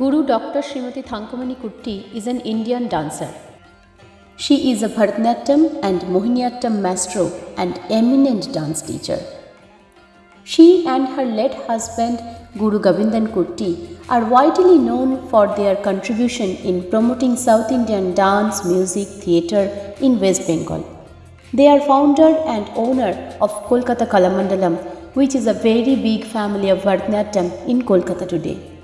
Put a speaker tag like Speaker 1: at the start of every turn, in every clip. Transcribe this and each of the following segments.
Speaker 1: Guru Dr. Srimati Thankamani Kutti is an Indian dancer. She is a Bharatanatyam and Mohiniyattam maestro and eminent dance teacher. She and her late husband Guru Govindan Kutti are widely known for their contribution in promoting South Indian dance, music, theatre in West Bengal. They are founder and owner of Kolkata Kalamandalam, which is a very big family of Bharatanatyam in Kolkata today.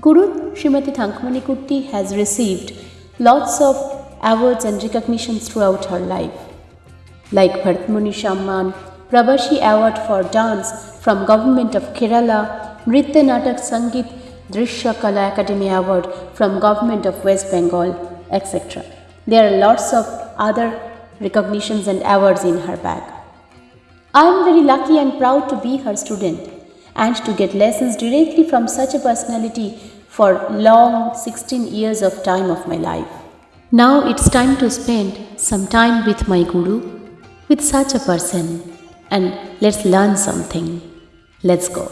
Speaker 1: Guru Srimati Thankamani Kutti has received lots of awards and recognitions throughout her life, like Bharatmuni Shamman, Prabhashi Award for Dance from Government of Kerala, Nritya Natak Sangeet Drishya Kala Academy Award from Government of West Bengal, etc. There are lots of other recognitions and awards in her bag. I am very lucky and proud to be her student and to get lessons directly from such a personality for long 16 years of time of my life. Now it's time to spend some time with my guru, with such a person, and let's learn something. Let's go.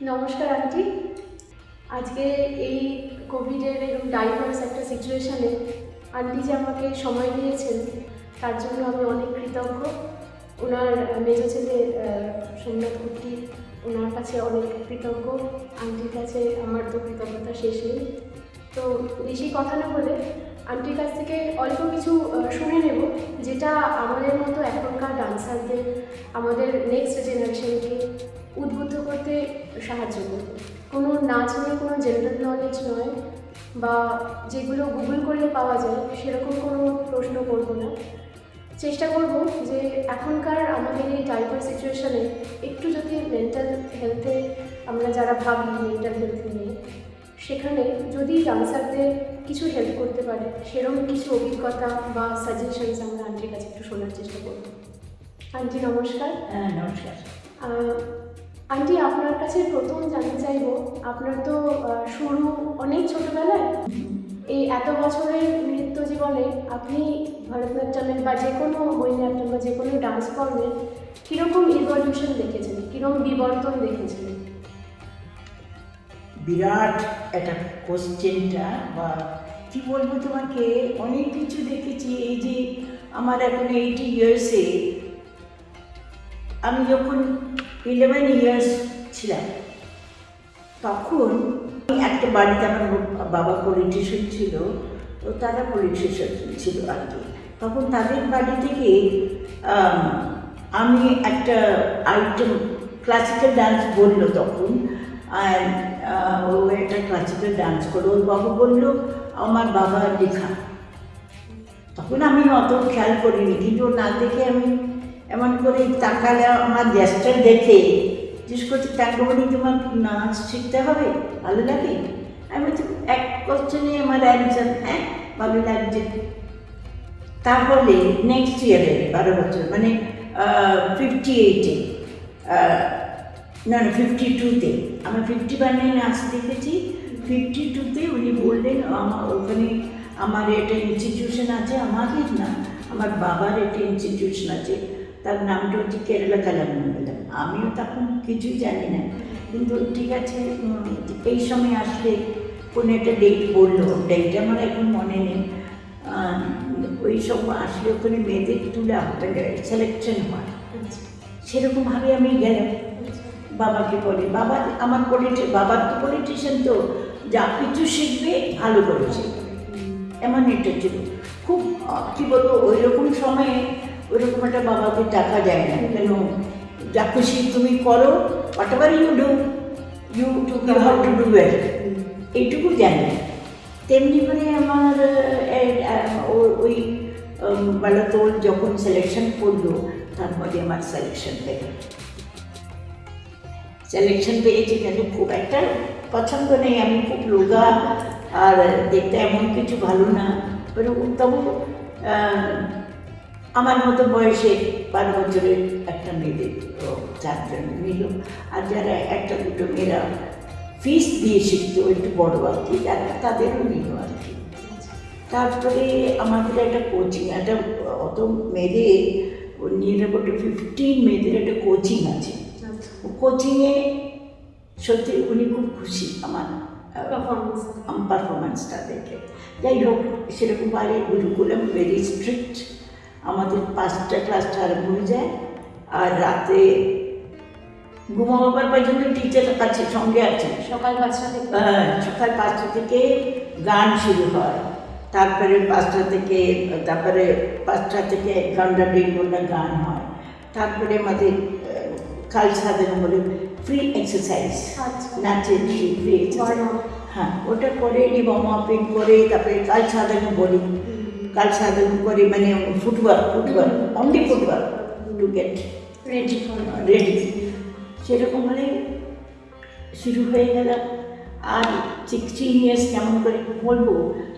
Speaker 2: নমস্কার aunty আজকে এই কোভিডের এরকম diverse একটা সিচুয়েশনে aunty যে আমাকে সময় দিয়েছেন তার জন্য আমি অনেক কৃতজ্ঞ ওনার মেজ ছেলে সোমনাথ কুর্তি ওনার কাছে অনেক কৃতজ্ঞ। আন্টির কাছে আমার তো কৃতজ্ঞতা শেষ নেই। তো বেশি কথা না বলে আন্টির কাছ থেকে অল্প কিছু শুনে নেব, যেটা আমাদের মতো এখনকার ডান্সারদের, আমাদের নেক্সট জেনারেশনকে উদ্বুদ্ধ করতে সাহায্য করবে। কোনো নাচ নিয়ে কোনো জেনারেল নলেজ নয় বা যেগুলো গুগল করলে পাওয়া যায়, সেরকম কোনো প্রশ্ন করব না। চেষ্টা করব যে এখনকার আমাদের এই টাইপার সিচুয়েশানে একটু যদি মেন্টাল হেলথে আমরা যারা ভাবি মেন্টাল হেলথ নিয়ে সেখানে যদি ডান্সারদের কিছু হেল্প করতে পারে সেরকম কিছু অভিজ্ঞতা বা সাজেশনস আমরা আন্টির কাছে একটু শোনার চেষ্টা করব। আন্টি নমস্কার।
Speaker 3: হ্যাঁ নমস্কার।
Speaker 2: আন্টি আপনার কাছে প্রথম জানতে চাইব আপনার তো শুরু অনেক ছোটবেলায়। এই এত বছরের নৃত্য জীবনে আপনি ভরতনাট্যমের বা যে কোনো মহিনাট্যম বা যে কোনো ডান্স ফর্মের কীরকম ইভলিউশন দেখেছেন? কীরকম বিবর্তন দেখেছেন?
Speaker 3: বিরাট একটা কোশ্চেনটা বা কি বলব তোমাকে? অনেক কিছু দেখেছি। এই যে আমার এখন এইটি ইয়ার্সে আমি যখন ইলেভেন ইয়ার্স ছিলাম, তখন একটা বাড়িতে আমার বাবা পলিটিশিয়ান ছিল, তো তারা পলিটিশিয়ান ছিল আর কি। তখন তাদের বাড়ি থেকে, আমি একটা আইটেম ক্লাসিক্যাল ডান্স বলল তখন আর ও একটা ক্লাসিক্যাল ডান্স করল ওর বাবা বলল, আমার বাবা লেখা। তখন আমি অত খেয়াল করিনি, কিন্তু না দেখে আমি এমন করে তাকালে আমার গ্যাসটা দেখে জিজ্ঞেস করছি টাঙ্গমণি তোমার নাচ শিখতে হবে? ভালো লাগে? আমি বলছি, এক কোশ্চেনে আমার অ্যান্সার হ্যাঁ? ভালো লাগছে। তাহলে নেক্সট ইয়ারে বারো বছর মানে ফিফটি এইটে না না ফিফটি টুতে আমি ফিফটি ওয়ানে নাচ দেখেছি। ফিফটি টুতে উনি বললেন আমার ওখানে আমার একটা ইনস্টিটিউশন আছে, আমাদের না, আমার বাবার একটা ইনস্টিটিউশন আছে। তার নামটা হচ্ছে কেরালা কালামন্ডলম আমিও তখন কিছুই জানি না। কিন্তু ঠিক আছে এই সময় আসলে কোনো একটা ডেট বলল। ডেটটা আমার এখন মনে নেই। ওই সব আসলে ওখানে মেয়েদের তুলে সিলেকশন হয়। সেরকমভাবে আমি গেলাম। বাবাকে বলে, বাবা, আমার পলিটি বাবার তো পলিটিশিয়ান তো। যা কিছু শিখবে, ভালো করে শিখবে। এমন একটা ছিল। খুব কী বলব ওই রকম সময়ে ওইরকম একটা বাবাকে টাকা যায় না। কেন? যা খুশি তুমি করো whatever you do you to you how to do well এইটুকু জানি। তেমনি করে আমার আহ, এ- আহ, ও- যখন সিলেকশন করল তারপরে আমার সিলেকশন পেল। সিলেকশন পেয়েছি কিন্তু খুব একটা পছন্দ নেই আমি খুব রোগা আর দেখতে এমন কিছু ভালো না। তবু আমার মতো বয়সে বারো বছরের একটা মেয়েদের চারজন নিল আর যারা একটা দুটো মেয়েরা ফিস দিয়ে শিখতো একটু বড় আর কি যারা তাদেরও নিল আর কি। তারপরে আমাদের একটা কোচিং একটা অত মেয়েদের নিয়ে ফিফটিন মেয়েদের একটা কোচিং আছে। কোচিংয়ে সত্যি উনি খুব খুশি আমার
Speaker 2: পারফরমেন্স
Speaker 3: আমার পারফরমেন্সটা দেখে। যাই হোক সেরকম বাইরে গুরুকুলাম ভেরি স্ট্রিক্ট আমাদের পাঁচটা ক্লাসটা আরম্ভ হয়ে যায়। আর রাতে ঘুমাবার পর্যন্ত টিচার আছে সঙ্গে আছে।
Speaker 2: সকাল পাঁচটা থেকে।
Speaker 3: সকাল পাঁচটা থেকে গান শুরু হয়। তারপরে পাঁচটা থেকে তারপরে পাঁচটা থেকে এক ঘণ্টা দেড় ঘণ্টা গান হয়। তারপরে আমাদের কাল সাজানো বলে ফ্রি এক্সারসাইজ
Speaker 2: আচ্ছা।
Speaker 3: নাচের ফ্রি এক্সারসাইজ
Speaker 2: up.
Speaker 3: হ্যাঁ ওটা করে ওয়ার্ম আপেন করে তারপরে কাল সাজানো বলি। কাল সাজানো করে মানে footwork footwork only footwork to get
Speaker 2: ready for
Speaker 3: ready সেরকম হলে শুরু হয়ে গেল। আর সিক্সটিন ইয়ার্স কেমন করে বলব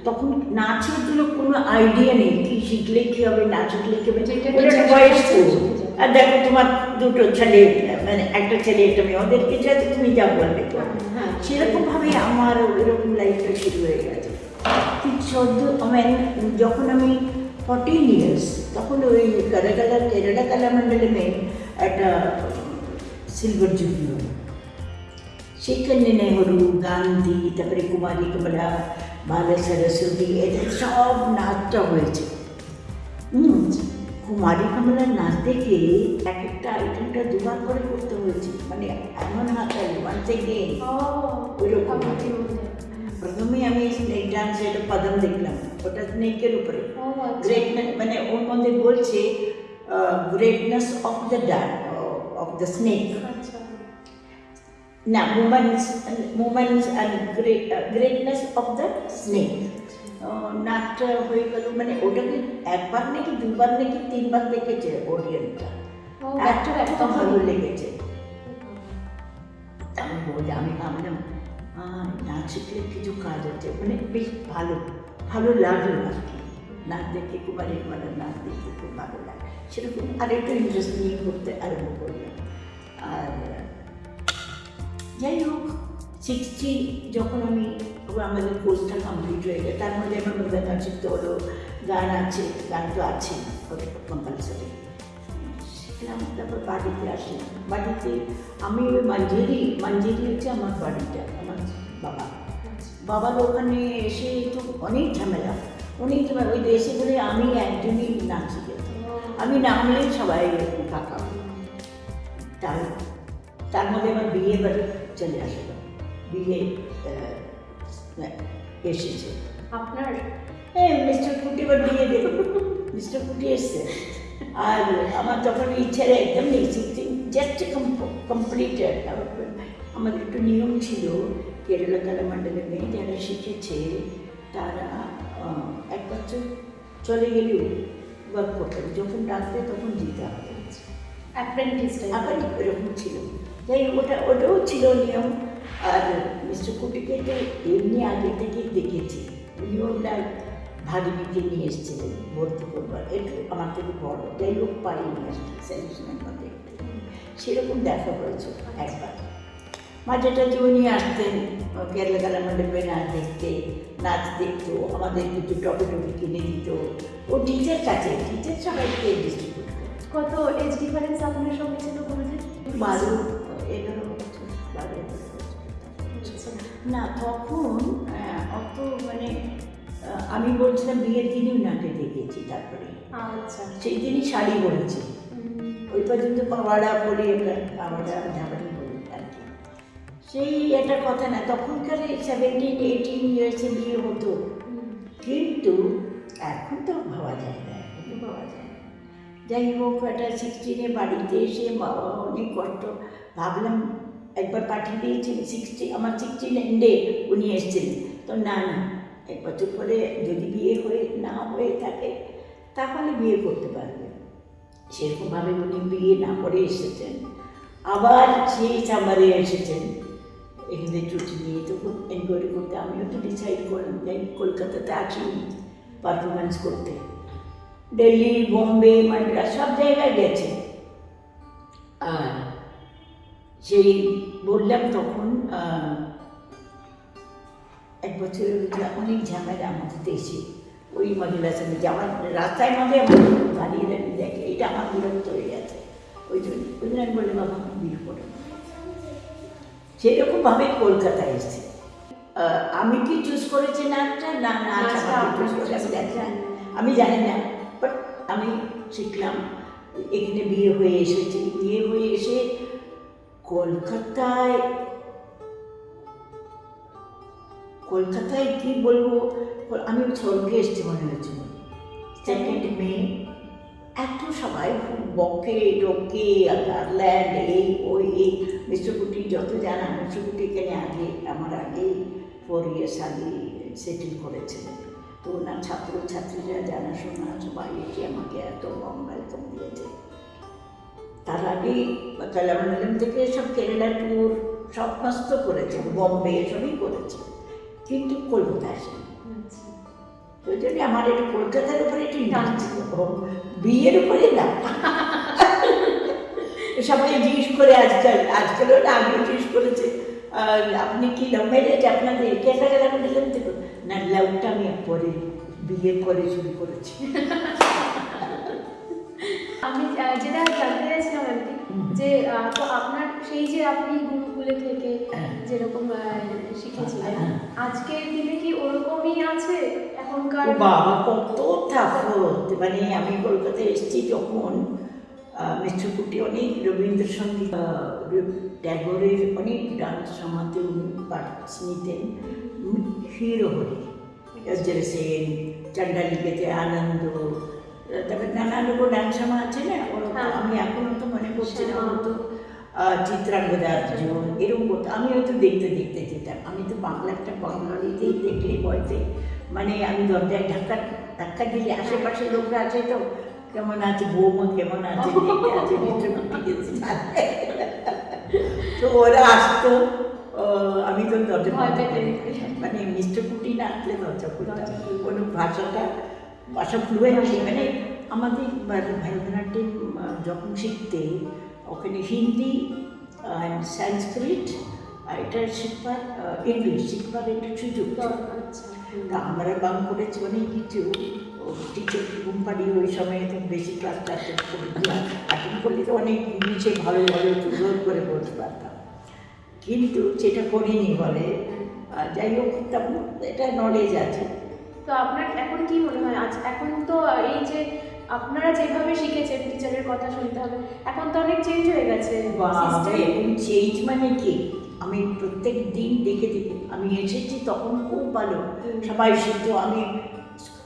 Speaker 3: তখন নাচের জন্য কোনো আইডিয়া নেই কি শিখলে কি হবে না শিখলে কি হবে। বয়স। আর দেখো তোমার দুটো ছেলে মানে একটা ছেলে একটা মেয়ে ওদেরকে যা তুমি যা বলবে। তো
Speaker 2: হ্যাঁ।
Speaker 3: সেরকমভাবে আমার এরকম লাইফটা শুরু হয়ে গেছে। চোদ্দ মানে যখন আমি ফর্টিন ইয়ার্স তখন ওই কারাকালা কেরালা কালামণ্ডলে মেয়ে একটা সিলভার জুবলি হলো। সেখানে নেহরু গান্ধী তারপরে কুমারী কমলা বালা সরস্বতী এদের সব নাচটা হয়েছে। হুম কুমারী কমলার নাচ দেখে এক একটা আইটেমটা দুবার করে করতে হয়েছে। মানে এমন হাতালি ওয়ান্স এগেন
Speaker 2: ও
Speaker 3: ওইরকম। প্রথমে আমি স্নেক ডান্স এটা পদম দেখলাম ওটা স্নেকের উপরে গ্রেটনেস মানে ওর মধ্যে বলছে greatness of the dance of the snake না moments moments and greatness of the snake নাচটা হয়ে গেল মানে ওটাকে একবার নাকি দুবার নাকি তিনবার দেখেছে অডিয়েন্সটা
Speaker 2: ও ব্যাক টু ব্যাক
Speaker 3: এত ভালো লেগেছে আমি বলি আমি ভাবলাম নাচ শিখলে কিছু কাজ আছে মানে বেশ ভালো ভালো লাগল আর কি। নাচ দেখে কুমারী কুমারের নাচ দেখে খুব ভালো লাগে। সেরকম আর একটু ইন্টারেস্ট নিয়ে করতে আরম্ভ করলাম। আর যাই হোক সিক্সটি যখন আমি আমাদের কোর্সটা কমপ্লিট হয়ে গেল তার মধ্যে আমার মধ্যে গান শিখতে হলো, গান আছে, গান তো আছে কম্পালসারি শিখলাম তারপর বাড়িতে আসলাম বাড়িতে আমি ওই মঞ্জেরি মঞ্জেরি হচ্ছে আমার বাড়িটা আমার বাবা। বাবার ওখানে এসে তো অনেক ঝামেলা অনেক ঝামেলা। ওই দেশে বলে আমি একজনই নাচি আমি নামলে সবাই কাকা। তার তার মধ্যে আমার বিয়ে বাড়ি চলে আসলো। বিয়ে এসেছে।
Speaker 2: আপনার?
Speaker 3: হ্যাঁ মিস্টার কুটি এবার বিয়ে দেবে। মিস্টার কুটি এসছে। আর আমার তখন ইচ্ছার একদম নেই জাস্ট কমপ্লিটেড আমাদের একটু নিয়ম ছিল কেরালা কালামণ্ডলে মেয়ে যারা শিখেছে তারা এক বছর চলে গেলেও ওয়ার্ক করতে হবে যখন ডাকবে তখন দিতে হবে।
Speaker 2: অ্যাপ্রেন্টিস
Speaker 3: আবার এরকম ছিল। যাই ওটা ওটাও ছিল নিয়ম। আর মিস্টার কুটিকে এমনি আগে থেকেই দেখেছি। উনি ভাগিনীকে নিয়ে এসেছিলেন ভর্তি করবার একটু আমার থেকে বড় যাই হোক পাইনি আসতে সেলিউশনের মধ্যে একটু। সেরকম দেখা হয়েছে একবার। মাঝে টাঝে উনি আসতেন কেরালা কালা মণ্ডপে নাচ দেখতে নাচ দেখতো আমাদের কিছু টপে টপে কিনে দিত। ও টিচার কাছে টিচার সবাইকে ডিস্ট্রিবিউট করতো।
Speaker 2: কত এজ ডিফারেন্স আপনার সঙ্গে ছিল গুরুজি
Speaker 3: বারো এগারো বছর না তখন অত মানে আমি বলছিলাম বিয়ের দিনই ওনাকে দেখেছি তারপরে।
Speaker 2: আচ্ছা।
Speaker 3: সেই দিনই শাড়ি পরেছি ওই পর্যন্ত পাওয়াড়া বলি পাওয়াড়া ঝাপাড়ি বলি আর কি। সেই একটা কথা না তখনকার সেভেন্টিন এইটিন ইয়ার্সে বিয়ে হতো। কিন্তু এখন তো ভাবা যায় না এখন পাওয়া যায় যাই হোক একটা সিক্সটিনে বাড়িতে এসে বাবা অনেক কষ্ট ভাবলাম একবার পাঠিয়ে দিয়েছি সিক্সটি আমার সিক্সটিন এন্ডে উনি এসেছিলেন। তো না না এক বছর পরে যদি বিয়ে হয়ে না হয়ে থাকে, তাহলে বিয়ে করতে পারবে। সেরকমভাবে উনি বিয়ে না করে এসেছেন। আবার সেই সামারে এসেছেন। এখানে ছুটি নিয়ে তখন এনকোয়ারি করতে, আমিও তো ডিসাইড করলাম যাই কলকাতাতে আছি পারফরমেন্স করতে। দিল্লি, বোম্বে, মাদ্রাস সব জায়গায় গেছে। আর সেই বললাম তখন এক বছরের ভিতরে অনেক ঝামেলা আমাদের দেশে ওই মহিলার সঙ্গে যাওয়ার রাস্তায় মধ্যে দাঁড়িয়ে দাঁড়িয়ে দেখে এটা আমার বিরক্ত হয়ে গেছে। ওই জন্য ওই জন্য আমি বললাম বাবা আমি বিয়ে করব। সেরকমভাবে কলকাতায় এসেছি। আমি কি চুজ করেছি নাচটা না নাচ না। আমি জানি না বাট আমি শিখলাম এখানে বিয়ে হয়ে এসেছি। বিয়ে হয়ে এসে কলকাতায় কলকাতায় কি বলব? আমি স্বর্গে এসেছি মনে হয়েছিল সেকেন্ড মে এত সবাই বকে, ডকে গার্ল্যান্ড এই, ওই, এই। মিশ্রকুটি যত জানা মিশ্রকুটি এখানে আগে, আমার আগে ফোর ইয়ার্স আগে সেটেল করেছিলেন। তো ওনার ছাত্র ছাত্রীরা জানাশোনা, সবাই এসে আমাকে এত ওয়েলকাম দিয়েছে। তার আগে কালামন্ডলম থেকে সব কেরালা ট্যুর সব মস্ত করেছে, বম্বে সবই করেছে। কিন্তু কলকাতা আসেনি
Speaker 2: আচ্ছা।
Speaker 3: ওই জন্য আমার একটু কলকাতার উপরে একটু টান ছিল। বিয়ের উপরে না। সবাই জিজ্ঞেস করে আজকাল, আজকালও না আগেও জিজ্ঞেস করেছে আপনি কি লাভ ম্যারেজ আপনাদের কেনা গেলাম দিলাম থেকে না লাভটা আমি পরে বিয়ে করে শুরু করেছি।
Speaker 2: আমি যেটা জানতে যে তো আপনার সেই যে আপনি গুরুকুলে থেকে
Speaker 3: হ্যাঁ।
Speaker 2: যেরকম শিখেছিলেন
Speaker 3: হ্যাঁ।
Speaker 2: আজকের দিনে কি ওরকমই আছে এখনকার
Speaker 3: বাবা কত তাফত মানে আমি কলকাতায় এসেছি যখন মিশ্রকুটি অনেক রবীন্দ্রসঙ্গীত ট্যাগরের অনেক ডান্স সমাতে উনি পার্টস নিতেন হিরো হয়ে সেন চণ্ডালিকেতে আনন্দ তারপরে নানান রকম ডান্স সমা আছে না ওরকম
Speaker 2: হ্যাঁ।
Speaker 3: আমি এখনও তো মনে করছি না
Speaker 2: হ্যাঁ।
Speaker 3: তো আহ, চিত্রাঙ্গদা অর্জুন এরকম করতো আমি হয়তো দেখতে দেখতে যেতাম আমি তো বাংলা একটা বাঙালিতেই দেখলে মানে আমি দরজায় ধাক্কা ধাক্কা দিলে আশেপাশে লোকরা আছে তো কেমন আছে বৌমা কেমন আছে আছে তো ওরা আসতো আমি তো দরজা। মানে মিষ্টকুটি না আসলে দরজা খুলতাম
Speaker 2: দরজা খুলতাম।
Speaker 3: কোনো ভাষাটা ভাষা ফ্লুয়েন্ট মানে আমাদের ভার- ভরতনাট্যম যখন শিখতে ওখানে হিন্দি অ্যান্ড সংস্কৃত আর এটা শিখবার ইংলিশ শিখবার একটু সুযোগ।
Speaker 2: আচ্ছা।
Speaker 3: তা আমরা বাং করেছি অনেক কিছু টিচার কোম্পানি ওই সময় তো বেশি ক্লাস টাস করে করলে তো অনেক ইংলিশে ভালো ভালো সুন্দর করে বলতে পারতাম। কিন্তু সেটা করিনি বলে আর যাই হোক তেমন এটা নলেজ আছে।
Speaker 2: তো আপনার এখন কি মনে হয়? আজ এখন তো এই যে আপনারা যেভাবে শিখেছেন টিচারের কথা শুনতে হবে এখন তো অনেক চেঞ্জ হয়ে গেছে
Speaker 3: এখন চেঞ্জ মানে কি? আমি প্রত্যেক দিন দেখে দেখে আমি এসেছি তখন খুব ভালো। সবাই শিখতো আমি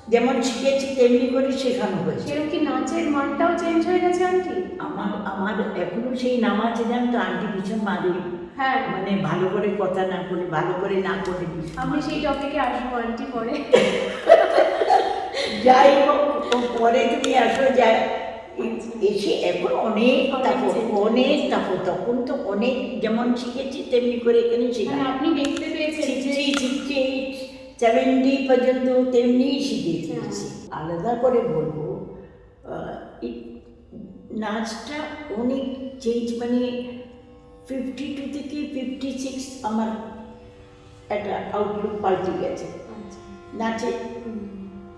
Speaker 3: যেমন শিখেছি তেমনি করে শেখানো হয়েছে।
Speaker 2: সেরকম কি নাচের মানটাও চেঞ্জ হয়ে গেছে আন্টি?
Speaker 3: আমার আমার এখনও সেই নাম আছে জান তো আন্টি ভীষণ মারে
Speaker 2: হ্যাঁ।
Speaker 3: মানে ভালো করে কথা না বলে ভালো করে না করে
Speaker 2: আমি সেই টপিকে আসব আন্টি পরে।
Speaker 3: যাই হোক পরে তুমি আসো যাই। এসে এখন অনেক তাপর অনেক তাপর তখন তো অনেক যেমন শিখেছি তেমনি করে এখানে
Speaker 2: মানে
Speaker 3: শেখা
Speaker 2: আপনি দেখতে পেয়েছেন
Speaker 3: সিক্সটি সিক্সটি এইট সেভেন্টি পর্যন্ত তেমনিই শিখেছি।
Speaker 2: হ্যাঁ।
Speaker 3: আলাদা করে বলব নাচটা অনেক চেঞ্জ মানে ফিফটি টু থেকে ফিফটি সিক্স আমার একটা আউটলুক পাল্টে গেছে।
Speaker 2: আচ্ছা।
Speaker 3: নাচে।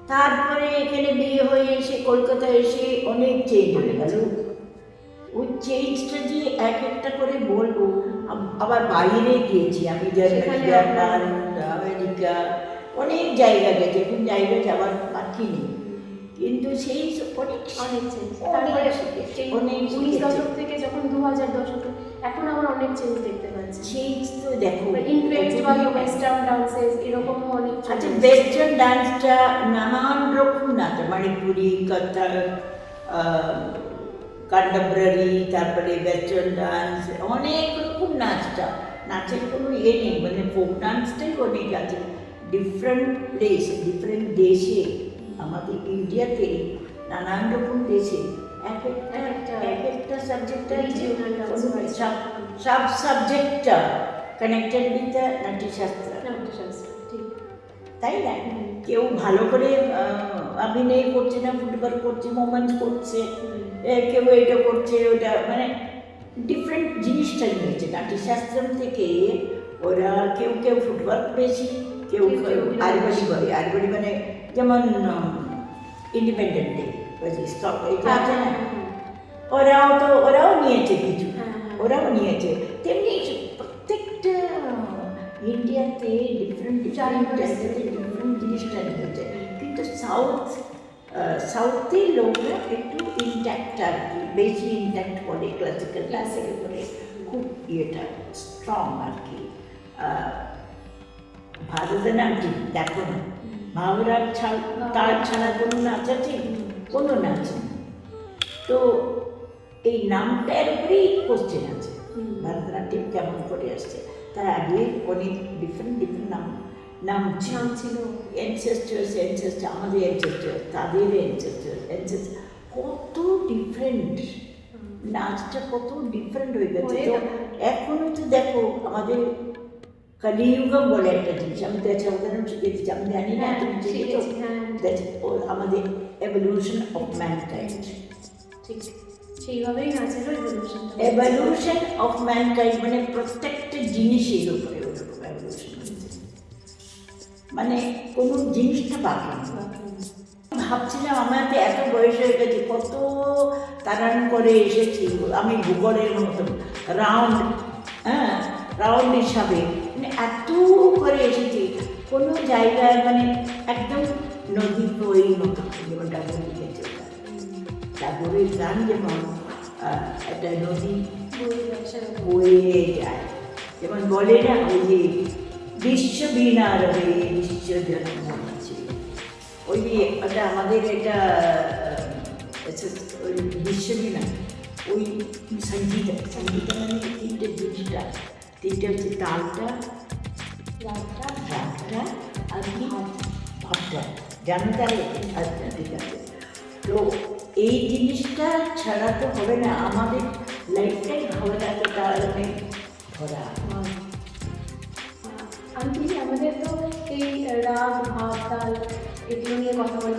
Speaker 3: তারপরে এখানে বিয়ে হয়ে এসে কলকাতায় এসে অনেক চেঞ্জ হয়ে গেল। ওই চেঞ্জটা যে এক একটা করে বলব আবার বাইরে গিয়েছি আমি জার্মানি জাপান আমেরিকা অনেক জায়গা গেছি। এখন জায়গা যাওয়ার বাকি নেই। কিন্তু সেই অনেক
Speaker 2: অনেক চেঞ্জ তারপরে
Speaker 3: অনেক
Speaker 2: উনিশ দশক থেকে যখন দু হাজার দশকে এখন আবার অনেক চেঞ্জ দেখতে পাচ্ছি।
Speaker 3: সেই তো দেখো
Speaker 2: ইনফ্লুয়েন্স বা ওয়েস্টার্ন ডান্সেস এরকমও অনেক
Speaker 3: আচ্ছা ওয়েস্টার্ন ডান্সটা নানান রকম নাচ মণিপুরি কথক কন্টেম্পোরারি তারপরে ওয়েস্টার্ন ডান্স অনেক রকম নাচটা। নাচের কোনো ইয়ে নেই মানে ফোক ডান্সটাই অনেক আছে। ডিফারেন্ট প্লেস ডিফারেন্ট দেশে। আমাদের ইন্ডিয়াতে নানান রকম দেশে এক একটা
Speaker 2: এক একটা
Speaker 3: এক একটা সাবজেক্টটা সব সাবজেক্টটা কানেক্টেড উইথ দ্য নাট্যশাস্ত্র। তাই না? কেউ ভালো করে অভিনয় করছে না ফুটবল করছে মোমেন্ট করছে কেউ এটা করছে ওটা মানে ডিফারেন্ট জিনিসটা নিয়েছে নাট্যশাস্ত্রম থেকে ওরা কেউ কেউ ফুটবল বেশি কেউ
Speaker 2: কেউ কেউ
Speaker 3: আরবাড়ি করে আরবাড়ি মানে যেমন ইন্ডিপেন্ডেন্ট ডে এটা
Speaker 2: হ্যাঁ,
Speaker 3: আছে না
Speaker 2: হ্যাঁ, হ্যাঁ,
Speaker 3: ওরাও তো ওরাও নিয়েছে কিছু
Speaker 2: হ্যাঁ, হ্যাঁ।
Speaker 3: ওরাও নিয়েছে তেমনি প্রত্যেকটা ইন্ডিয়াতে ডিফারেন্ট ডিফারেন্ট জায়গাতে ডিফারেন্ট জিনিসটা হয়েছে কিন্তু সাউথ সাউথের লোকরা একটু ইন্ট্যাক্ট আর কি বেশি ইন্ট্যাক্ট করে ক্লাসিক্যাল ক্লাসিক্যাল করে খুব ইয়েটা স্ট্রং আর কি আহ, ভারতনাট্যম দেখো না। ভাবরার ছাড় তার ছাড়া কোনো নাচ আছে? কোনো নাচ তো এই নামটার উপরেই কোশ্চেন আছে। ভারতনাট্যম কেমন করে আসছে? তার আগে অনেক ডিফারেন্ট ডিফারেন্ট নাম নাম
Speaker 2: নাম ছিল।
Speaker 3: এনসেস্টার্স এনসেস্টার আমাদের এনসেস্টার তাদের এনসেস্টার এনসেস্টার কত ডিফারেন্ট নাচটা কত ডিফারেন্ট হয়ে গেছে। তো
Speaker 2: গেছে।
Speaker 3: এখনও তো দেখো আমাদের কলিযুগম বলে একটা জিনিস আমি তো একটা উদাহরণ শিখেছি আমি জানি না তুমি শিখেছো ও আমাদের এভলিউশন অফ ম্যানকাইন্ড
Speaker 2: ঠিক সেইভাবেই এভলিউশন
Speaker 3: এভলিউশন অফ ম্যানকাইন্ড মানে প্রত্যেকটা জিনিসের উপরে ওরকম এভলিউশন হয়েছে মানে কোনো জিনিসটা বাকি ভাবছিলাম আমার তো এত বয়স হয়ে গেছে কত তারান করে এসেছি আমি ভূগোলের মতন রাউন্ড হ্যাঁ রাউন্ড হিসাবে মানে এত করে এসেছি কোনো জায়গায় মানে একদম নদী বই মতো যেমন লিখেছে ওটা। ডাবরের গান যেমন একটা নদী বয়ে যায়। যেমন বলে না ওই যে বিশ্ব বীণা রবে বিশ্ব জন্ম আছে ওই যে ওটা আমাদের এটা আহ, এসে- ওই বিশ্ব ওই সংগীত সংগীত মানে তিনটে জিনিসটা তিনটে হচ্ছে তালটা রাগটা আর কি ভাবটা জানো তাহলে আচ্ছা ঠিক আছে। তো এই জিনিসটা ছাড়া তো হবে না। আমাদের লাইফটাই ভালো লাগে তাহলে ভরা।
Speaker 2: আন্টি আমাদের তো এই রাগ ভাব তাল এগুলো নিয়ে কথা বলে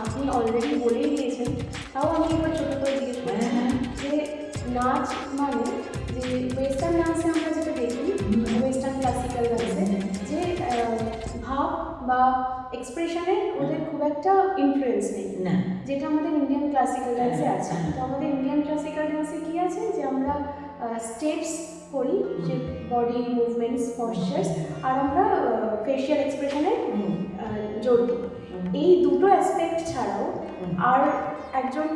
Speaker 2: আপনি অলরেডি বলেই দিয়েছেন। তাও আমি এবার ছোটো করে জিজ্ঞেস
Speaker 3: হ্যাঁ, হ্যাঁ।
Speaker 2: যে নাচ মানে যে ওয়েস্টার্ন ডান্সে আমরা যেটা দেখি ওয়েস্টার্ন ক্লাসিক্যাল ডান্সে যে ভাব বা এক্সপ্রেশনে ওদের খুব একটা ইনফ্লুয়েন্স নেই।
Speaker 3: না।
Speaker 2: যেটা আমাদের ইন্ডিয়ান ক্লাসিক্যাল ডান্সে আছে। তো আমাদের ইন্ডিয়ান ক্লাসিক্যাল ডান্সে কি আছে? যে আমরা স্টেপস করি যে বডি মুভমেন্টস পশ্চার্স আর আমরা ফেশিয়াল এক্সপ্রেশনে জোর দিই। এই দুটো অ্যাসপেক্ট ছাড়াও আর একজন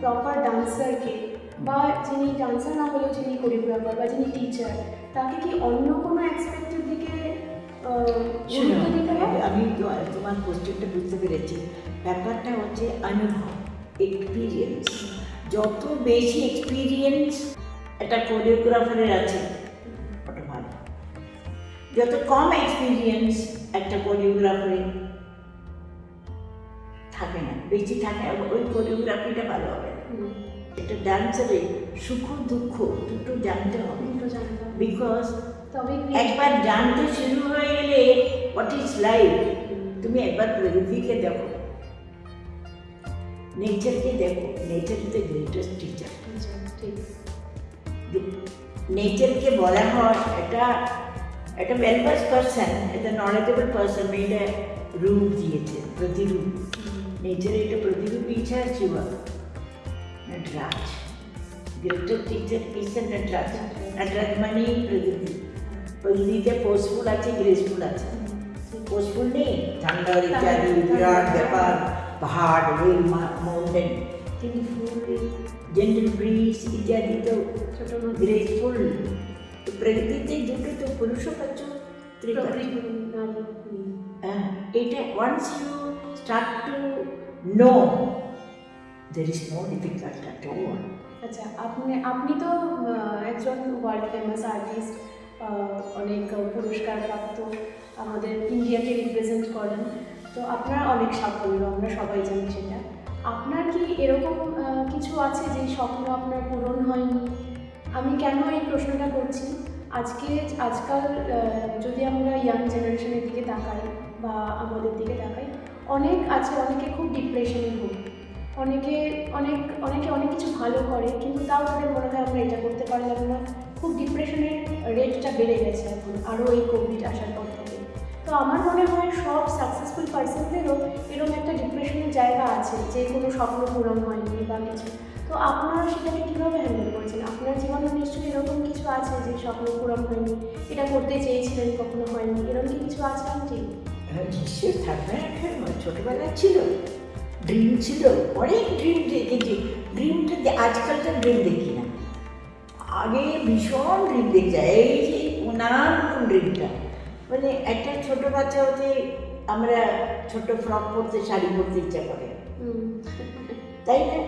Speaker 2: প্রপার ডান্সারকে বা যিনি ডান্সার না হলেও যিনি কোরিওগ্রাফার বা যিনি টিচার তাকে কি অন্য কোনো অ্যাসপেক্টের দিকে
Speaker 3: আমি তো- তোমার কোশ্চেনটা বুঝতে পেরেছি। ব্যাপারটা হচ্ছে অনুভব এক্সপিরিয়েন্স যত বেশি এক্সপিরিয়েন্স একটা কোরিওগ্রাফারের আছে ওটা ভালো। যত কম এক্সপিরিয়েন্স একটা কোরিওগ্রাফারের থাকে না বেশি থাকে ওই কোরিওগ্রাফিটা ভালো হবে একটা ডান্সারে সুখ দুঃখ দুটো জানতে হবে। বিকজ একবার জানতে শুরু হয়ে গেলে হোয়াট ইজ লাইফ তুমি একবার প্রকৃতিকে দেখো। নেচারকে দেখো। Nature is the greatest teacher নেচারকে বলা হয় একটা একটা ওয়েলবাস পার্সন একটা নলেজেবল পার্সন মেয়েটা রূপ দিয়েছে প্রতিরূপ। নেচারে একটা প্রতিরূপই ইচ্ছা আছে Nataraj greatest teacher is Nataraj Nataraj মানেই প্রকৃতি প্রকৃতিতে পোস্টফুল আছে গ্রেসফুল আছে পোস্টফুল নেই ঠান্ডার ইত্যাদি বিরাট ব্যাপার পাহাড় রেল মাউন্টেন কিন্তু ফুল জেন্টাল ব্রিজ ইত্যাদি তো
Speaker 2: ছোট নদী
Speaker 3: গ্রেসফুল তো প্রকৃতিতে দুটো তো পুরুষ পাচ্ছ স্ত্রী পাচ্ছ
Speaker 2: প্রকৃতি
Speaker 3: there is no difficult at all
Speaker 2: আচ্ছা আপনি আপনি তো একজন ওয়ার্ল্ড ফেমাস আর্টিস্ট অনেক পুরস্কার প্রাপ্ত আমাদের ইন্ডিয়াকে রিপ্রেজেন্ট করেন। তো আপনার অনেক সাফল্য আমরা সবাই জানি সেটা। আপনার কি এরকম কিছু আছে যে স্বপ্ন আপনার পূরণ হয়নি? আমি কেন এই প্রশ্নটা করছি? আজকে, আজকাল যদি আমরা ইয়াং জেনারেশনের দিকে তাকাই বা আমাদের দিকে তাকাই, অনেক আছে অনেকে খুব ডিপ্রেশনে ভোগে অনেকে অনেক অনেকে অনেক কিছু ভালো করে কিন্তু তাও তাদের মনে হয় আমরা এটা করতে পারলাম না খুব ডিপ্রেশনের রেটটা বেড়ে গেছে এখন আরও এই কোভিড আসার পর থেকে। তো আমার মনে হয় সব সাকসেসফুল পার্সনদেরও এরকম একটা ডিপ্রেশনের জায়গা আছে যে কোনো স্বপ্ন পূরণ হয়নি বা কিছু। তো আপনারা সেটাকে কীভাবে হ্যান্ডেল করেছেন? আপনার জীবনে নিশ্চয়ই এরকম কিছু আছে যে স্বপ্ন পূরণ হয়নি এটা করতে চেয়েছিলেন কখনো হয়নি এরকম কি কিছু আছে আন্টি?
Speaker 3: হ্যাঁ, নিশ্চয়ই থাকবে না কেন? ছোটবেলা ছিল। ড্রিম ছিল অনেক ড্রিম দেখেছি ড্রিমটা দে- আজকালকার ড্রিম দেখি না। আগে ভীষণ ড্রিম দেখছি এই যে নানান রকম ড্রিমটা মানে একটা ছোট বাচ্চা হতে আমরা ছোট ফ্রক পরতে শাড়ি পরতে ইচ্ছা করে। তাই না?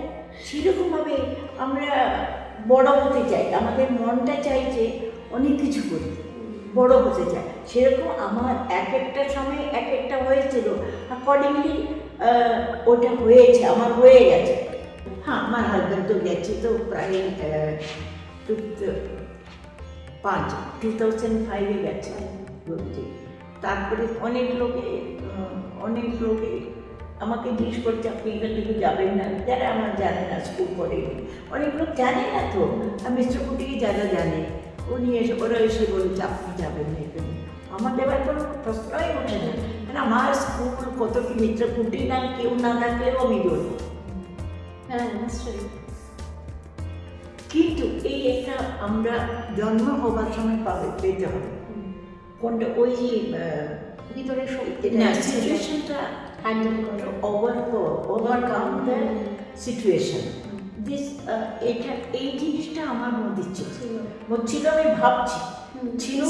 Speaker 3: সেরকমভাবে আমরা বড় হতে চাই আমাদের মনটা চাইছে অনেক কিছু করি বড় হতে চায় সেরকম আমার এক একটা সময় এক একটা হয়েছিল। অ্যাকর্ডিংলি ওটা হয়েছে আমার হয়ে গেছে হ্যাঁ আমার হাজব্যান্ড তো গেছে তো প্রায় পাঁচ টু থাউজেন্ড ফাইভে গেছে বলছি তারপরে অনেক লোকে অনেক লোকে আমাকে জিজ্ঞেস করছে আপনি এখান থেকে যাবেন না যারা আমার জানে না স্কুল করে অনেক লোক জানে না তো আর মিস্টার কুটিকে যারা জানে উনি এসে ওরা এসে বলছে আপনি যাবেন না এখানে আমার দেওয়ার কোনো প্রশ্নই ওঠে না মানে আমার স্কুল কত কি মিস্টার কুটি না কেউ না থাকলেও আমি বলব
Speaker 2: হ্যাঁ নিশ্চয়ই।
Speaker 3: কিন্তু এই একটা আমরা জন্ম হবার সময় পাবে পেতে হবে। কোনটা? ওই যে
Speaker 2: ভিতরে
Speaker 3: না সিচুয়েশনটা
Speaker 2: হ্যান্ডেল করো।
Speaker 3: Over overcome the situation this এটা এই জিনিসটা আমার মধ্যে ছিল।
Speaker 2: ছিল
Speaker 3: আমি ভাবছি। ছিল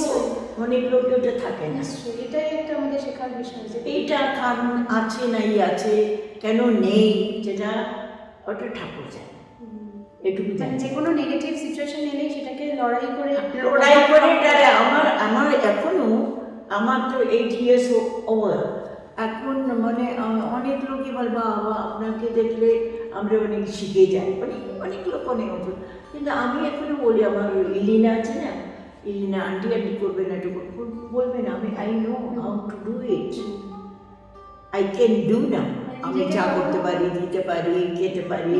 Speaker 3: অনেক লোকে ওটা থাকে না।
Speaker 2: এটাই একটা আমাদের শেখার বিষয় যে
Speaker 3: এইটা কারণ আছে নাই আছে কেন নেই যেটা ওটা ঠাকুর জানে। এটুকু
Speaker 2: মানে যে কোনো নেগেটিভ সিচুয়েশন এলেই সেটাকে লড়াই করে
Speaker 3: লড়াই করে তারা আমার আমার এখনও আমার তো এইট ইয়ার্স ওভার এখন মানে অনেক লোকই বল বাবা আপনাকে দেখলে আমরা অনেক শিখে যাই। অনেক অনেক লোক অনেক কিন্তু আমি এখনও বলি আমার ইলিনা আছে না ইলিনা আন্টি আন্টি করবে না একটু। বলবে না আমি I know how to do it I can do না আমি চা করতে পারি দিতে পারি খেতে পারি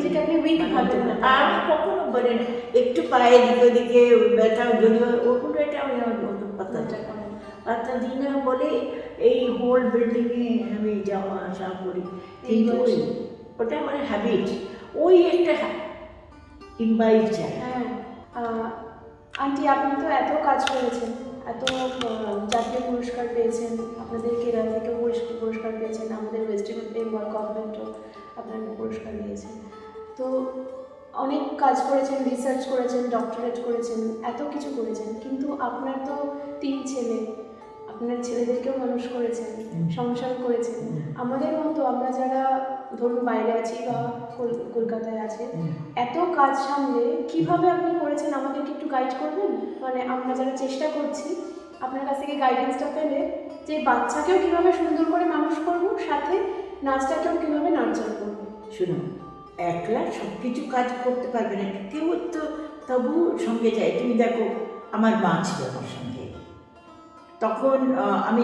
Speaker 2: না।
Speaker 3: আমি কখনো বলি না একটু পায়ে দিকে ওদিকে ব্যথা যদি ওগুলো এটা আমি আমার মতো পাতা। পাতা দিই না বলে এই হোল বিল্ডিংয়ে আমি যাওয়া আসা করি
Speaker 2: এই
Speaker 3: কিন্তু। ওটা আমার হ্যাবিট ওই একটা ইম্বাইভ চাই
Speaker 2: হ্যাঁ আন্টি আপনি তো এত কাজ করেছেন এত জাতীয় পুরস্কার পেয়েছেন আপনাদের কেরালা থেকেও পুরস্কার পেয়েছেন আমাদের ওয়েস্ট বেঙ্গল গভর্নমেন্টও আপনাকে পুরস্কার দিয়েছেন তো অনেক কাজ করেছেন রিসার্চ করেছেন ডক্টরেট করেছেন এত কিছু করেছেন কিন্তু আপনার তো তিন ছেলে আপনার ছেলেদেরকেও মানুষ করেছেন সংসার করেছেন। আমাদের মতো আমরা যারা ধরুন বাইরে আছি বা কল- কলকাতায় আছে। এত কাজ সামলে কীভাবে আপনি করেছেন? আমাদেরকে একটু গাইড করবেন? মানে আমরা যারা চেষ্টা করছি আপনার কাছ থেকে গাইডেন্সটা পেলে যে বাচ্চাকেও কীভাবে সুন্দর করে মানুষ করব সাথে নাচটাকেও কীভাবে নার্চার করব।
Speaker 3: শুনুন একলা সব কিছু কাজ করতে পারবে না। কেউ তো তবু সঙ্গে যায়। তুমি দেখো আমার মা ছিল আমার সঙ্গে। তখন আমি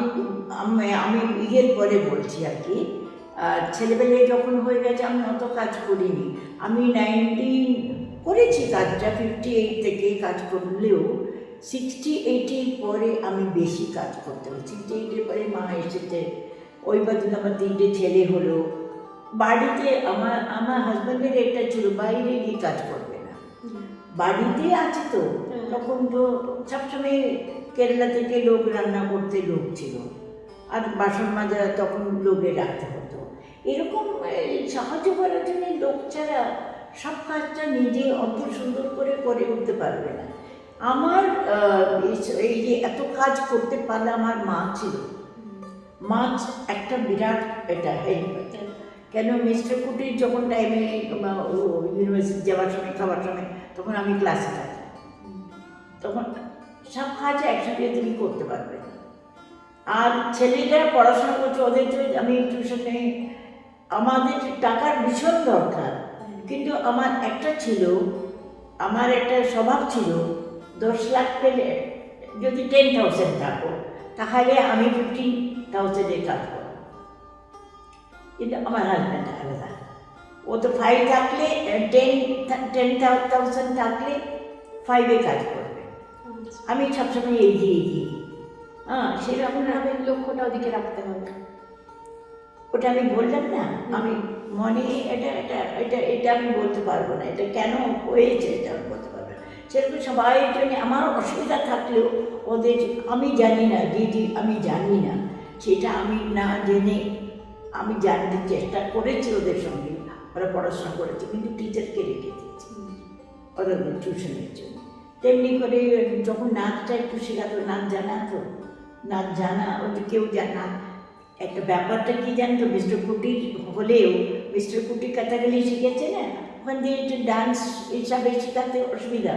Speaker 3: আমি ইয়ের পরে বলছি আর কি আর ছেলেবেলে যখন হয়ে গেছে আমি অত কাজ করিনি। আমি নাইনটিন করেছি কাজটা ফিফটি এইট থেকে কাজ করলেও সিক্সটি এইটের পরে আমি বেশি কাজ করতে হলো সিক্সটি এইটের পরে মা এসেছে ওই বাদিন আমার তিনটে ছেলে হলো। বাড়িতে আমার আমার হাজব্যান্ডের এটা ছিল বাইরে গিয়ে কাজ করবে না। বাড়িতে আছে তো। তখন তো সবসময় কেরালা থেকে লোক রান্না করতে লোক ছিল। আর বাসন মাজা তখন লোকে রাখতে হতো এরকম সাহায্য করার জন্য লোক ছাড়া সব কাজটা নিজে অত সুন্দর করে করে উঠতে পারবে না। আমার এই- যে এত কাজ করতে পারলে আমার মা ছিল। মাছ একটা বিরাট এটা কেন মিস্টার কুটির যখন টাইমে ইউনিভার্সিটি যাওয়ার সময়, খাবার সময়, তখন আমি ক্লাসে থাকি। তখন সব কাজ একসাথে তুমি করতে পারবে। আর ছেলেরা পড়াশোনা করছে, ওদের আমি টিউশনে আমাদের টাকার ভীষণ দরকার। কিন্তু আমার একটা ছিল আমার একটা স্বভাব ছিল দশ লাখ পেলে যদি টেন থাউজেন্ড থাকো তাহলে আমি ফিফটিন থাউজেন্ডের কাজ করব। কিন্তু আমার হাজব্যান্ড আলাদা। ও তো ফাইভ থাকলে টেন টেন থাউজেন্ড থাকলে ফাইভে কাজ করবে। আমি সবসময় এগিয়ে এগিয়ে হ্যাঁ সেরকম না
Speaker 2: লক্ষ্যটা ওদিকে রাখতে হবে।
Speaker 3: ওটা আমি বললাম না আমি মনে এটা এটা এটা এটা আমি বলতে পারব না এটা কেন হয়েছে এটা আমি বলতে পারব না। সেরকম সবাই জন্য আমার অসুবিধা থাকলেও ওদের আমি জানি না দিদি আমি জানি না সেটা আমি না জেনে আমি জানতে চেষ্টা করেছি ওদের সঙ্গে ওরা পড়াশোনা করেছে কিন্তু টিচারকে রেখে দিয়েছি ওরা টিউশনের জন্য। তেমনি করে যখন নাচটা একটু শেখাতো নাচ জানা তো নাচ জানা ওদের কেউ জানা একটা ব্যাপারটা কি জানতো মিস্টার কুটির হলেও মিস্টার কুটি কথাগুলি শিখেছে না? ওখান দিয়ে একটু ডান্স হিসাবে শেখাতে অসুবিধা।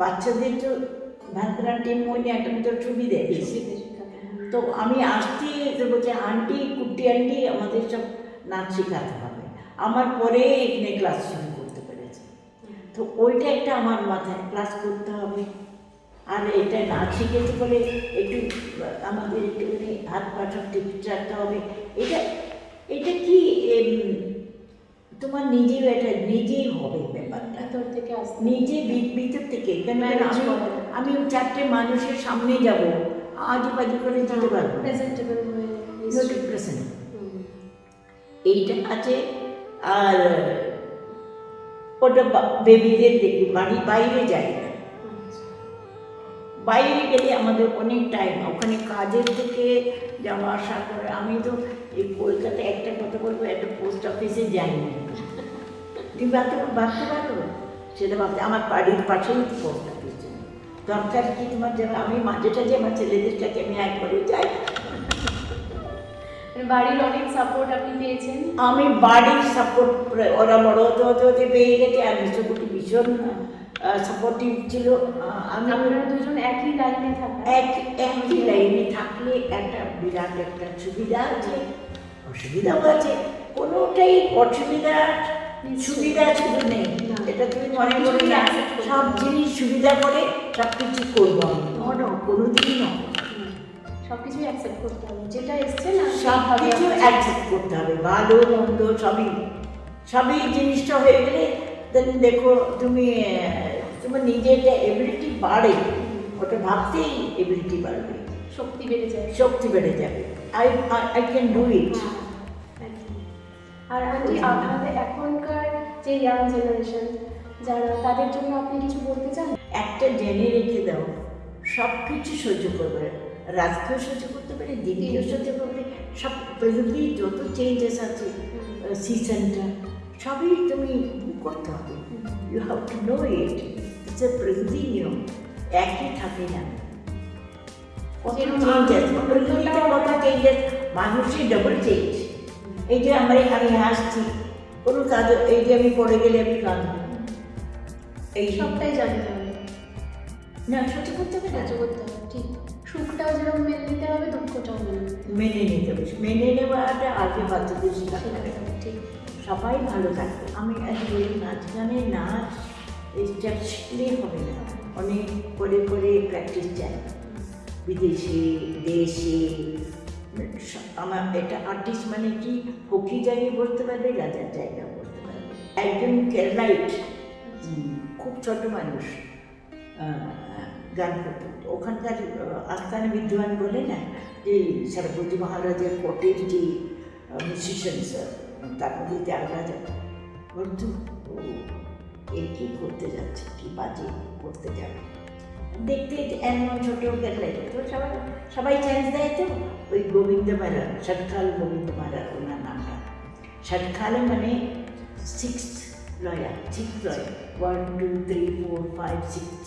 Speaker 3: বাচ্চাদের তো ভারতনাট্যম মনে একটা তো সুবিধে তো আমি আসতে তো বলছে আন্টি কুটি আন্টি আমাদের সব নাচ শেখাতে হবে। আমার পরে এখানে ক্লাস শুরু করতে পেরেছে। তো ওইটা একটা আমার মাথায় ক্লাস করতে হবে। আর এটা না শিখেছি বলে একটু আমাদের একটুখানি হাত পা সব ঠিক রাখতে হবে এটা এটা কি তোমার নিজেও এটা নিজেই হবে ব্যাপারটা
Speaker 2: ভেতর থেকে
Speaker 3: নিজে ভিতর থেকে কেন আমি। আমি চারটে মানুষের সামনে যাব আজু বাজু করে যেতে পারব
Speaker 2: প্রেজেন্টেবল হয়ে. হুম।
Speaker 3: এইটা আছে আর ওটা বেবিদের দেখি বাড়ি বাইরে যায় না। বাইরে গেলে আমাদের অনেক টাইম ওখানে কাজের থেকে যাওয়া আসা করে। আমি তো এই কলকাতায় একটা কথা বলব একটা পোস্ট অফিসে যাইনি। তুমি ভাবতে ভাবতে পারো? সেটা ভাবতে আমার বাড়ির পাশেই পোস্ট অফিস দরকার কি তোমার যাবে আমি মাঝে টাঝে আমার ছেলেদের কাছে আমি একবারও যাই।
Speaker 2: মানে বাড়ির অনেক সাপোর্ট আপনি পেয়েছেন?
Speaker 3: আমি বাড়ির সাপোর্ট ওরা বড় হতে হতে হতে পেয়ে গেছে আমি মিশ্রকুটি ভীষণ সাপোর্টিভ ছিল। আমি
Speaker 2: আপনারা দুজন একই লাইনে থাকা
Speaker 3: এক একই লাইনে থাকলে একটা বিরাট একটা সুবিধা আছে। অসুবিধাও আছে। কোনোটাই অসুবিধা সুবিধা শুধু নেই। এটা তুমি মনে করো না সব জিনিস সুবিধা করে সব কিছু করব আমি। ন কোনো দিনই নয়
Speaker 2: সব কিছুই অ্যাকসেপ্ট করতে হবে। যেটা এসছে না
Speaker 3: সব কিছু অ্যাকসেপ্ট করতে হবে। ভালো মন্দ সবই। সবই জিনিসটা হয়ে গেলে দেন দেখো তুমি তোমার নিজের যে এবিলিটি বাড়ে ওটা ভাবতেই এবিলিটি বাড়বে
Speaker 2: শক্তি বেড়ে যায়
Speaker 3: শক্তি বেড়ে যাবে I I can do it
Speaker 2: R aunty আপনাদের এখনকার যে ইয়াং জেনারেশন যারা তাদের জন্য আপনি কিছু বলতে চান
Speaker 3: একটা জেনে রেখে দাও। সব কিছু সহ্য করবে। রাজকেও সহ্য করতে পারে দিদিও সহ্য করবে। সব পৃথিবী যত চেঞ্জেস আছে সিজনটা সবই তুমি করতে হবে। You have to know it it's a প্রকৃতি নিয়ম একই থাকে না। কত চেঞ্জেস প্রকৃতিতে কত চেঞ্জেস মানুষের ডবল চেঞ্জ এই যে আমরা আমি হাসছি কোনো কাজ এই যে আমি পড়ে গেলে আমি কাঁদবো এই
Speaker 2: সবটাই জানতে হবে।
Speaker 3: না। সহ্য করতে হবে
Speaker 2: সহ্য করতে হবে ঠিক। সুখটাও যেরকম মেনে নিতে হবে দুঃখটাও মেনে নিতে হবে।
Speaker 3: মেনে নিতে হবে। মেনে নেওয়াটা আগে বাচ্চাদের
Speaker 2: ঠিক।
Speaker 3: সবাই ভালো থাকবে আমি আজকে নাচ গানের নাচ শিখলেই হবে না। অনেক করে করে প্র্যাকটিস চাই বিদেশে, দেশে, আমার এটা আর্টিস্ট মানে কি? হকি জায়গায় বসতে পারবে, রাজার জায়গা বসতে পারবে। একজন কেরালাইট খুব ছোট মানুষ গান করত। ওখানকার আস্থানে বিদ্যমান বলে না? যে সরস্বতী মহারাজের কোটের যে মিউজিশিয়ানস তার মধ্যে ত্যাগরাজা বলতো ও, এ কী করতে যাচ্ছে, কি বাজে করতে যাবে? দেখতে এমন ছোট কেটলাই তো সবাই সবাই চান্স দেয় তো? ওই গোবিন্দ মারা ষটকাল গোবিন্দ মারা, ওনার নামটা ষটকালে মানে six lawyer six lawyer one two three four five six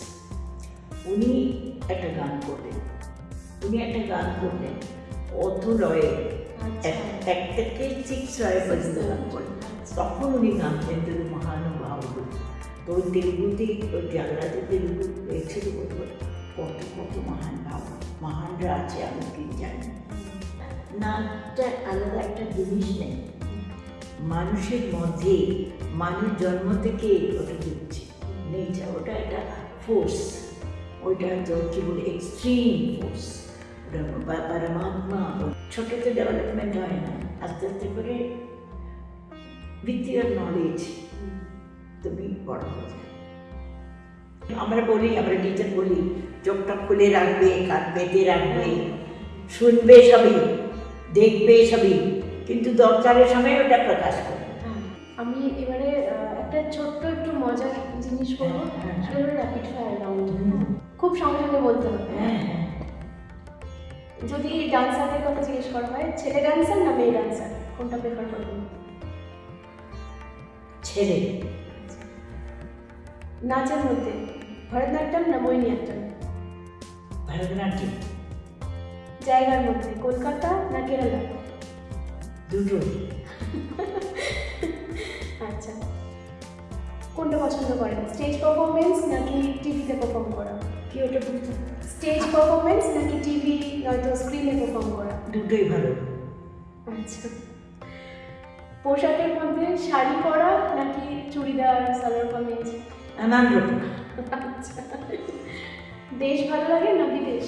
Speaker 3: উনি একটা গান করলেন। উনি একটা গান করলেন। অত লয়ে
Speaker 2: আচ্ছা।
Speaker 3: এক- এক থেকে সিক্স লয়ে পর্যন্ত গান করলেন তখন উনি গানতেন তিনি মহানুভাব তো ওই তেলুগুতে ওই জাগরাতে তেলুগু কত কত মহান ভাব মহানরা আছে আমি কি জানি। নাচটা আলাদা একটা জিনিস নেই। মানুষের মধ্যে মানুষ জন্ম থেকে ওটা দিচ্ছে। নেচার ওটা একটা ফোর্স ওইটা কি বলে এক্সট্রিম ফোর্স পরমাত্মা ছোটোতে ডেভেলপমেন্ট হয় না। আস্তে আস্তে করে ইয়ার নলেজ তুমি বড় হয়ে যাবে আমরা বলি আমরা টিচার বলি চোখটা খুলে রাখবে কান পেতে রাখবে শুনবে সবই দেখবে সবই কিন্তু দরকারের সময় ওটা প্রকাশ করবে।
Speaker 2: হ্যাঁ আমি এবারে একটা ছোট্ট একটু মজার জিনিস হলো র্যাপিড ফায়ার রাউন্ড খুব সঙ্গে সঙ্গে বলতে হবে।
Speaker 3: হ্যাঁ হ্যাঁ।
Speaker 2: যদি ডান্সারদের কথা জিজ্ঞেস করা হয় ছেলে ডান্সার না মেয়ে ডান্সার? কোনটা প্রেফার করবেন?
Speaker 3: ছেলে।
Speaker 2: নাচের মধ্যে ভরতনাট্যম না মোহিনীঅট্টম
Speaker 3: ভরতনাট্যম।
Speaker 2: জায়গার মধ্যে কলকাতা না কেরালা?
Speaker 3: দুটোই
Speaker 2: আচ্ছা। কোনটা পছন্দ করেন? স্টেজ পারফরমেন্স নাকি টিভিতে পারফর্ম করা?
Speaker 3: কি ওটা বলতে
Speaker 2: স্টেজ পারফরমেন্স নাকি টিভি নয়তো স্ক্রিনে পারফর্ম করা?
Speaker 3: দুটোই ভালো।
Speaker 2: আচ্ছা। পোশাকের মধ্যে শাড়ি পরা নাকি চুড়িদার সালোয়ার কামিজ?
Speaker 3: নানান রকম।
Speaker 2: আচ্ছা। দেশ ভালো লাগে না বিদেশ?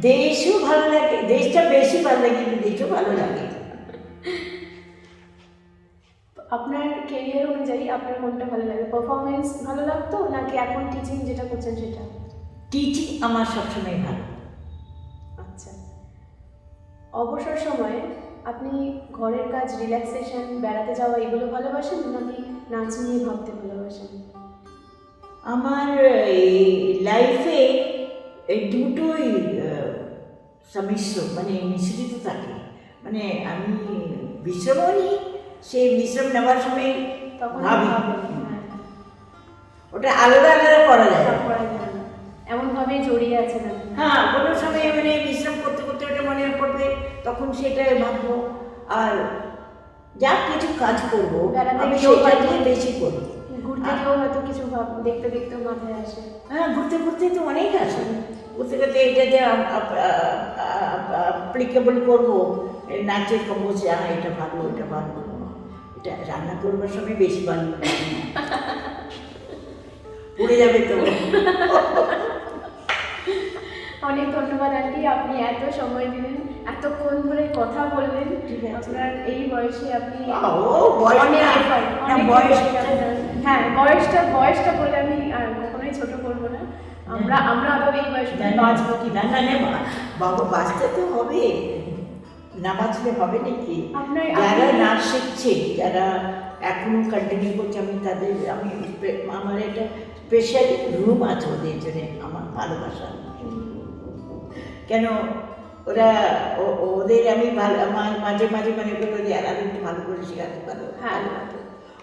Speaker 3: দেশও ভালো লাগে দেশটা বেশি ভালো লাগে বিদেশও ভালো লাগে।
Speaker 2: আপনার কেরিয়ার অনুযায়ী আপনার কোনটা ভালো লাগে? পারফরমেন্স ভালো লাগতো নাকি এখন টিচিং যেটা করছেন সেটা?
Speaker 3: টিচিং আমার সবসময় ভালো।
Speaker 2: আচ্ছা। অবসর সময়ে আপনি ঘরের কাজ রিল্যাক্সেশন বেড়াতে যাওয়া এগুলো ভালোবাসেন নাকি নাচ নিয়ে ভাবতে ভালোবাসেন?
Speaker 3: আমার লাইফে এই দুটোই সমিশ্র মানে মিশ্রিত থাকে। মানে আমি বিশ্রামও নিই সেই বিশ্রাম নেওয়ার সময়
Speaker 2: তখন
Speaker 3: ভাবি।
Speaker 2: হ্যাঁ,
Speaker 3: ওটা আলাদা আলাদা করা যায়।
Speaker 2: এমনভাবে জড়িয়ে আছে
Speaker 3: হ্যাঁ কোনো সময় মানে বিশ্রাম করতে করতে ওটা মনে পড়বে তখন সেটাই ভাববো। আর যা কিছু কাজ করব। আমি সেটা নিয়ে বেশি করি
Speaker 2: ঘুরতে গিয়েও হয়তো কিছু দেখতে দেখতেও মাথায় আসে।
Speaker 3: হ্যাঁ ঘুরতে ঘুরতে তো অনেক আছে। ঘুরতে ঘুরতে এটা যে অ্যাপ্লিকেবল করব। নাচের কম্পোজে হ্যাঁ এটা ভালো এটা ভালো রান্না করবার সময় বেশি লাগে। পুড়ে যাবে তো।
Speaker 2: অনেক ধন্যবাদ আন্টি আপনি এত সময় দিলেন এতক্ষণ ধরে কথা বললেন। আপনার এই বয়সে আপনি আপনার। হ্যাঁ বয়সটা বয়সটা বলে আমি আর কখনোই ছোট করব না। আমরা আমরা আরও এই বয়সে বাঁচবো কি
Speaker 3: না বাবা বাঁচতে তো হবে। না বাঁচলে হবে নাকি? যারা নাচ শিখছে যারা এখনও কন্টিনিউ করছে আমি তাদের আমি আমার একটা স্পেশাল রুম আছে ওদের জন্য আমার ভালোবাসা। কেন? ওরা ওদের আমি ভালো আমার মাঝে মাঝে মনে করি যে আর একটু ভালো করে শেখাতে পারো
Speaker 2: হ্যাঁ।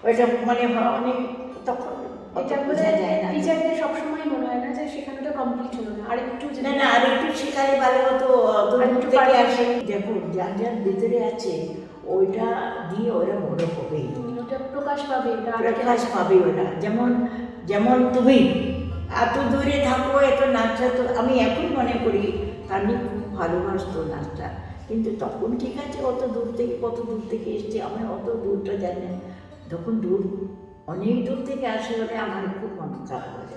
Speaker 3: ওইটা মানে হয় অনেক তখন
Speaker 2: এটা
Speaker 3: বোঝা যায় না।
Speaker 2: টিচারদের সবসময় মনে হয় না যে শেখানোটা কমপ্লিট হলো না। আর একটু যদি
Speaker 3: না না আর একটু শেখালে ভালো হতো। দূর
Speaker 2: আরেকটু
Speaker 3: থেকে আসে। দেখো যার যার ভিতরে আছে ওইটা দিয়ে ওরা বড়
Speaker 2: হুম, ওটা প্রকাশ পাবে আর
Speaker 3: প্রকাশ পাবে ওরা। যেমন যেমন তুমি এত দূরে থাকো এত নাচটা তো আমি এখন মনে করি তানি খুব ভালোবাসতো নাচটা। কিন্তু তখন ঠিক আছে অত দূর থেকে কত দূর থেকে এসছে আমি অত দূরটা জানি না। যখন দূর অনেক দূর থেকে আসে বলে